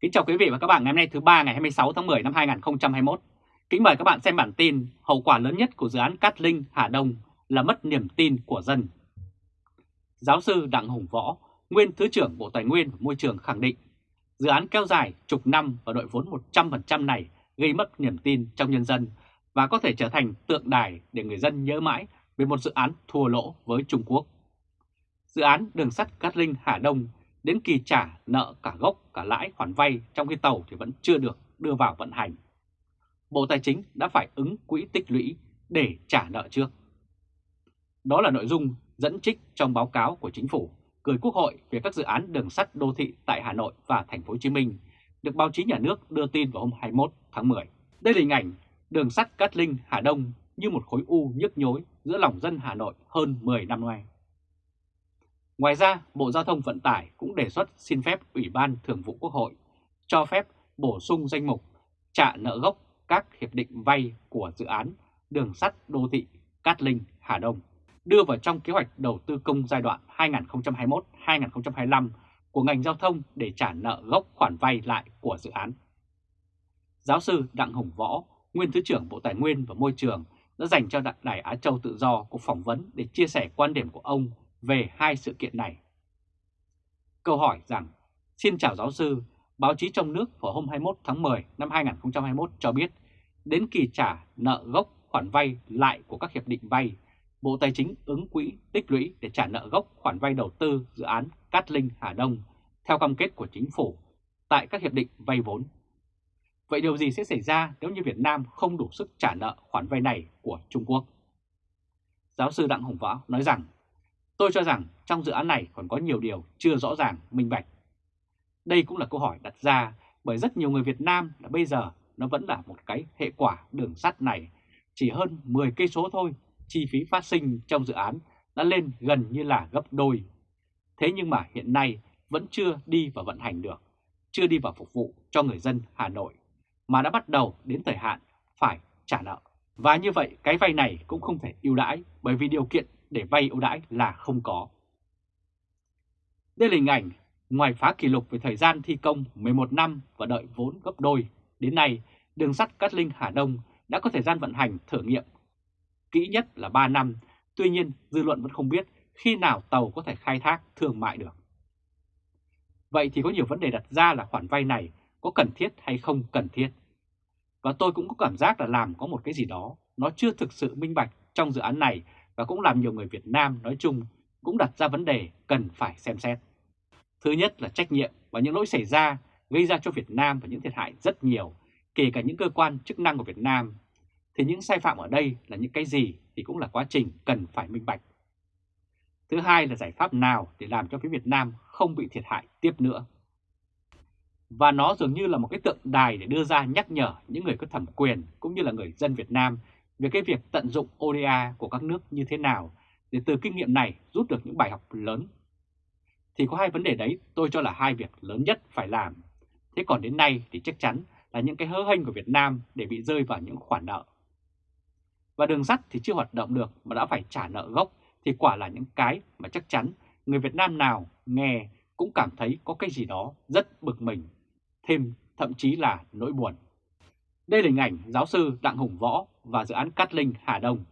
Kính chào quý vị và các bạn ngày hôm nay thứ ba ngày 26 tháng 10 năm 2021. Kính mời các bạn xem bản tin hậu quả lớn nhất của dự án Cát Linh Hà Đông là mất niềm tin của dân. Giáo sư Đặng Hùng Võ, nguyên Thứ trưởng Bộ Tài nguyên và Môi trường khẳng định dự án kéo dài chục năm và đội vốn 100% này gây mất niềm tin trong nhân dân và có thể trở thành tượng đài để người dân nhớ mãi về một dự án thua lỗ với Trung Quốc. Dự án đường sắt Cát Linh Hà Đông đến kỳ trả nợ cả gốc, cả lãi, khoản vay trong khi tàu thì vẫn chưa được đưa vào vận hành. Bộ Tài chính đã phải ứng quỹ tích lũy để trả nợ trước. Đó là nội dung dẫn trích trong báo cáo của chính phủ, gửi Quốc hội về các dự án đường sắt đô thị tại Hà Nội và thành phố Hồ Chí Minh, được báo chí nhà nước đưa tin vào hôm 21 tháng 10. Đây là hình ảnh đường sắt Cát Linh Hà Đông như một khối u nhức nhối giữa lòng dân Hà Nội hơn 10 năm nay. Ngoài ra, Bộ Giao thông Vận tải cũng đề xuất xin phép Ủy ban Thường vụ Quốc hội cho phép bổ sung danh mục trả nợ gốc các hiệp định vay của dự án đường sắt đô thị Cát Linh Hà Đông đưa vào trong kế hoạch đầu tư công giai đoạn 2021-2025 của ngành giao thông để trả nợ gốc khoản vay lại của dự án. Giáo sư Đặng Hùng Võ, nguyên Thứ trưởng Bộ Tài nguyên và Môi trường đã dành cho Đài Á Châu Tự Do cuộc phỏng vấn để chia sẻ quan điểm của ông về hai sự kiện này. Câu hỏi rằng, xin chào giáo sư, báo chí trong nước vào hôm 21 tháng 10 năm 2021 cho biết, đến kỳ trả nợ gốc khoản vay lại của các hiệp định vay, Bộ Tài chính ứng quỹ tích lũy để trả nợ gốc khoản vay đầu tư dự án Cát Linh Hà Đông theo cam kết của chính phủ tại các hiệp định vay vốn. Vậy điều gì sẽ xảy ra nếu như Việt Nam không đủ sức trả nợ khoản vay này của Trung Quốc? Giáo sư Đặng Hồng Võ nói rằng Tôi cho rằng trong dự án này còn có nhiều điều chưa rõ ràng, minh bạch. Đây cũng là câu hỏi đặt ra bởi rất nhiều người Việt Nam là bây giờ nó vẫn là một cái hệ quả đường sắt này. Chỉ hơn 10 cây số thôi, chi phí phát sinh trong dự án đã lên gần như là gấp đôi. Thế nhưng mà hiện nay vẫn chưa đi vào vận hành được, chưa đi vào phục vụ cho người dân Hà Nội, mà đã bắt đầu đến thời hạn phải trả nợ. Và như vậy cái vay này cũng không thể ưu đãi bởi vì điều kiện để vay ưu đãi là không có. Đây là hình ảnh ngoài phá kỷ lục về thời gian thi công 11 năm và đợi vốn gấp đôi, đến nay đường sắt Cát Linh Hà Đông đã có thời gian vận hành thử nghiệm kỹ nhất là 3 năm, tuy nhiên dư luận vẫn không biết khi nào tàu có thể khai thác thương mại được. Vậy thì có nhiều vấn đề đặt ra là khoản vay này có cần thiết hay không cần thiết. Và tôi cũng có cảm giác là làm có một cái gì đó nó chưa thực sự minh bạch trong dự án này và cũng làm nhiều người Việt Nam nói chung cũng đặt ra vấn đề cần phải xem xét. Thứ nhất là trách nhiệm và những lỗi xảy ra gây ra cho Việt Nam và những thiệt hại rất nhiều, kể cả những cơ quan chức năng của Việt Nam. Thì những sai phạm ở đây là những cái gì thì cũng là quá trình cần phải minh bạch. Thứ hai là giải pháp nào để làm cho phía Việt Nam không bị thiệt hại tiếp nữa. Và nó dường như là một cái tượng đài để đưa ra nhắc nhở những người có thẩm quyền cũng như là người dân Việt Nam về cái việc tận dụng ODA của các nước như thế nào để từ kinh nghiệm này rút được những bài học lớn. Thì có hai vấn đề đấy tôi cho là hai việc lớn nhất phải làm. Thế còn đến nay thì chắc chắn là những cái hớ hênh của Việt Nam để bị rơi vào những khoản nợ. Và đường sắt thì chưa hoạt động được mà đã phải trả nợ gốc thì quả là những cái mà chắc chắn người Việt Nam nào nghe cũng cảm thấy có cái gì đó rất bực mình, thêm thậm chí là nỗi buồn. Đây là hình ảnh giáo sư Đặng Hùng Võ và dự án Cát Linh Hà Đông.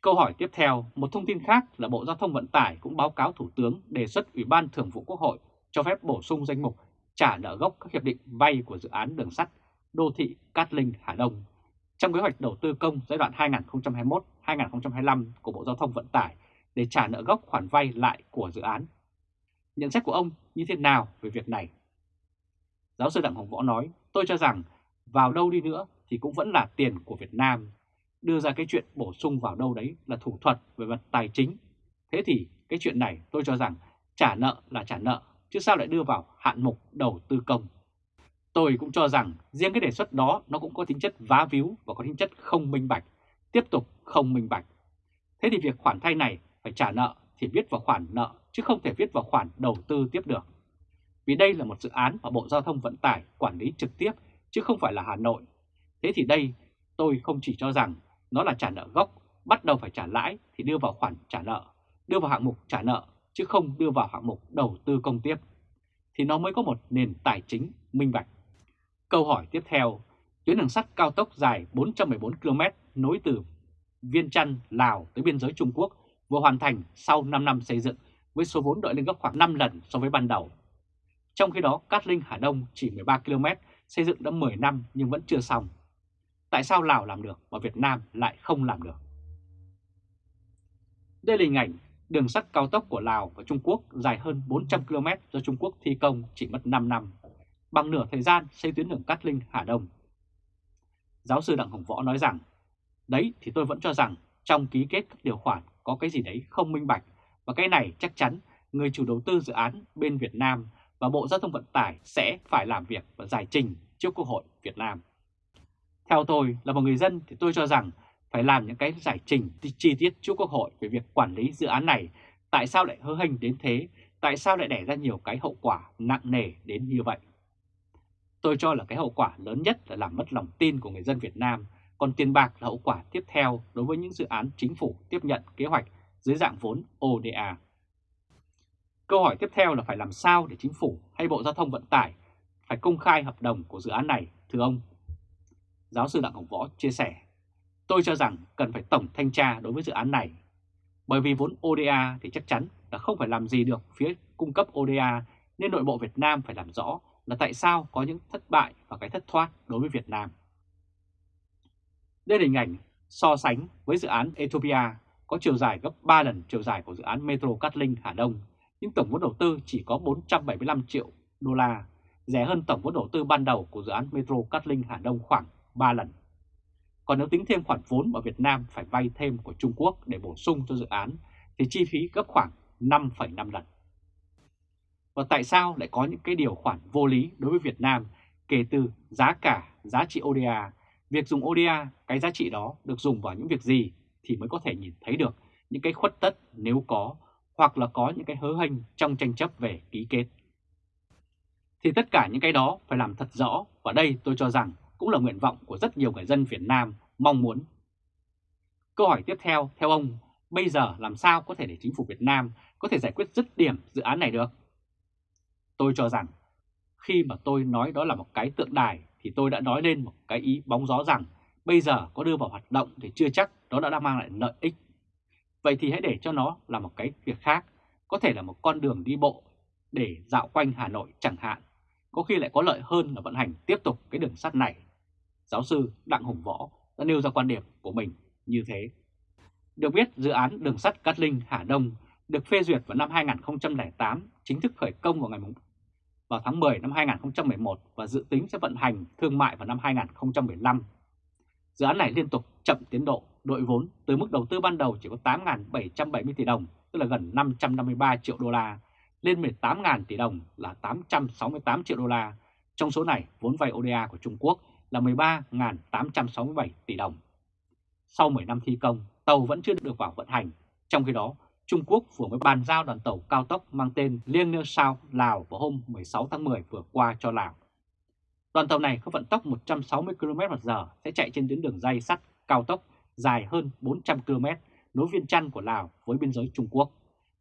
Câu hỏi tiếp theo, một thông tin khác là Bộ Giao thông Vận tải cũng báo cáo Thủ tướng đề xuất Ủy ban Thường vụ Quốc hội cho phép bổ sung danh mục trả nợ gốc các hiệp định vay của dự án đường sắt đô thị Cát Linh Hà Đông trong kế hoạch đầu tư công giai đoạn 2021-2025 của Bộ Giao thông Vận tải để trả nợ gốc khoản vay lại của dự án. Nhận xét của ông như thế nào về việc này? Giáo sư Đặng Hồng Võ nói, tôi cho rằng vào đâu đi nữa thì cũng vẫn là tiền của Việt Nam. Đưa ra cái chuyện bổ sung vào đâu đấy là thủ thuật về mặt tài chính. Thế thì cái chuyện này tôi cho rằng trả nợ là trả nợ, chứ sao lại đưa vào hạn mục đầu tư công. Tôi cũng cho rằng riêng cái đề xuất đó nó cũng có tính chất vá víu và có tính chất không minh bạch, tiếp tục không minh bạch. Thế thì việc khoản thay này phải trả nợ thì viết vào khoản nợ chứ không thể viết vào khoản đầu tư tiếp được. Vì đây là một dự án mà Bộ Giao thông Vận tải quản lý trực tiếp chứ không phải là Hà Nội. Thế thì đây tôi không chỉ cho rằng nó là trả nợ gốc, bắt đầu phải trả lãi thì đưa vào khoản trả nợ, đưa vào hạng mục trả nợ chứ không đưa vào hạng mục đầu tư công tiếp. Thì nó mới có một nền tài chính minh bạch. Câu hỏi tiếp theo, tuyến đường sắt cao tốc dài 414 km nối từ Viên Chăn, Lào tới biên giới Trung Quốc vừa hoàn thành sau 5 năm xây dựng với số vốn đội lên gấp khoảng 5 lần so với ban đầu. Trong khi đó, Cát Linh Hà Đông chỉ 13 km, xây dựng đã 10 năm nhưng vẫn chưa xong. Tại sao Lào làm được mà Việt Nam lại không làm được? Đây là hình ảnh đường sắt cao tốc của Lào và Trung Quốc dài hơn 400 km do Trung Quốc thi công chỉ mất 5 năm, bằng nửa thời gian xây tuyến đường Cát Linh Hà Đông. Giáo sư Đặng Hồng Võ nói rằng, đấy thì tôi vẫn cho rằng trong ký kết các điều khoản có cái gì đấy không minh bạch và cái này chắc chắn người chủ đầu tư dự án bên Việt Nam và Bộ Giao thông Vận tải sẽ phải làm việc và giải trình trước Quốc hội Việt Nam. Theo tôi là một người dân thì tôi cho rằng phải làm những cái giải trình chi tiết trước Quốc hội về việc quản lý dự án này, tại sao lại hơ hênh đến thế, tại sao lại đẻ ra nhiều cái hậu quả nặng nề đến như vậy. Tôi cho là cái hậu quả lớn nhất là làm mất lòng tin của người dân Việt Nam, còn tiền bạc là hậu quả tiếp theo đối với những dự án chính phủ tiếp nhận kế hoạch dưới dạng vốn ODA. Câu hỏi tiếp theo là phải làm sao để chính phủ hay Bộ Giao thông Vận tải phải công khai hợp đồng của dự án này, thưa ông? Giáo sư Đặng Hồng Võ chia sẻ, tôi cho rằng cần phải tổng thanh tra đối với dự án này. Bởi vì vốn ODA thì chắc chắn là không phải làm gì được phía cung cấp ODA nên nội bộ Việt Nam phải làm rõ là tại sao có những thất bại và cái thất thoát đối với Việt Nam. Đây là hình ảnh so sánh với dự án Ethiopia có chiều dài gấp 3 lần chiều dài của dự án Metro Cát Linh Hà Đông, nhưng tổng vốn đầu tư chỉ có 475 triệu đô la, rẻ hơn tổng vốn đầu tư ban đầu của dự án Metro Cát Linh Hà Đông khoảng 3 lần. Còn nếu tính thêm khoản vốn mà Việt Nam phải vay thêm của Trung Quốc để bổ sung cho dự án thì chi phí gấp khoảng 5,5 lần. Và tại sao lại có những cái điều khoản vô lý đối với Việt Nam kể từ giá cả, giá trị ODA, việc dùng ODA, cái giá trị đó được dùng vào những việc gì thì mới có thể nhìn thấy được những cái khuất tất nếu có hoặc là có những cái hớ hênh trong tranh chấp về ký kết. Thì tất cả những cái đó phải làm thật rõ và đây tôi cho rằng cũng là nguyện vọng của rất nhiều người dân Việt Nam mong muốn. Câu hỏi tiếp theo, theo ông, bây giờ làm sao có thể để chính phủ Việt Nam có thể giải quyết dứt điểm dự án này được? Tôi cho rằng khi mà tôi nói đó là một cái tượng đài thì tôi đã nói lên một cái ý bóng gió rằng bây giờ có đưa vào hoạt động thì chưa chắc nó đã mang lại lợi ích. Vậy thì hãy để cho nó là một cái việc khác, có thể là một con đường đi bộ để dạo quanh Hà Nội chẳng hạn, có khi lại có lợi hơn là vận hành tiếp tục cái đường sắt này. Giáo sư Đặng Hùng Võ đã nêu ra quan điểm của mình như thế. Được biết dự án đường sắt Cát Linh Hà Đông được phê duyệt vào năm 2008, chính thức khởi công vào ngày vào tháng 10 năm 2011 và dự tính sẽ vận hành thương mại vào năm 2015. Dự án này liên tục chậm tiến độ, đội vốn từ mức đầu tư ban đầu chỉ có 8.770 tỷ đồng, tức là gần 553 triệu đô la, lên 18.000 tỷ đồng là 868 triệu đô la. Trong số này, vốn vay ODA của Trung Quốc là 13.867 tỷ đồng. Sau 10 năm thi công, tàu vẫn chưa được vào vận hành. Trong khi đó, Trung Quốc vừa mới bàn giao đoàn tàu cao tốc mang tên Liêng Nơ Sao Lào vào hôm 16 tháng 10 vừa qua cho Lào. Đoàn tàu này có vận tốc 160 km/h sẽ chạy trên tuyến đường dây sắt cao tốc dài hơn 400 km nối viên chăn của Lào với biên giới Trung Quốc,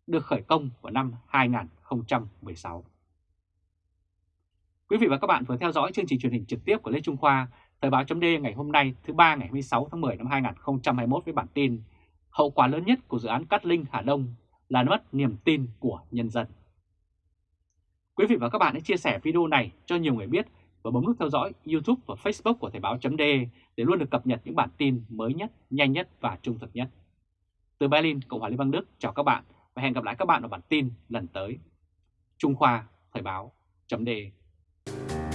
được khởi công vào năm 2016. Quý vị và các bạn vừa theo dõi chương trình truyền hình trực tiếp của Lê Trung Khoa, Thời báo chấm ngày hôm nay thứ ba ngày 26 tháng 10 năm 2021 với bản tin Hậu quả lớn nhất của dự án Cát Linh Hà Đông là mất niềm tin của nhân dân. Quý vị và các bạn hãy chia sẻ video này cho nhiều người biết và bấm nút theo dõi YouTube và Facebook của Thời báo chấm để luôn được cập nhật những bản tin mới nhất, nhanh nhất và trung thực nhất. Từ Berlin, Cộng hòa Liên bang Đức chào các bạn và hẹn gặp lại các bạn ở bản tin lần tới. Trung Khoa Thời báo Bye.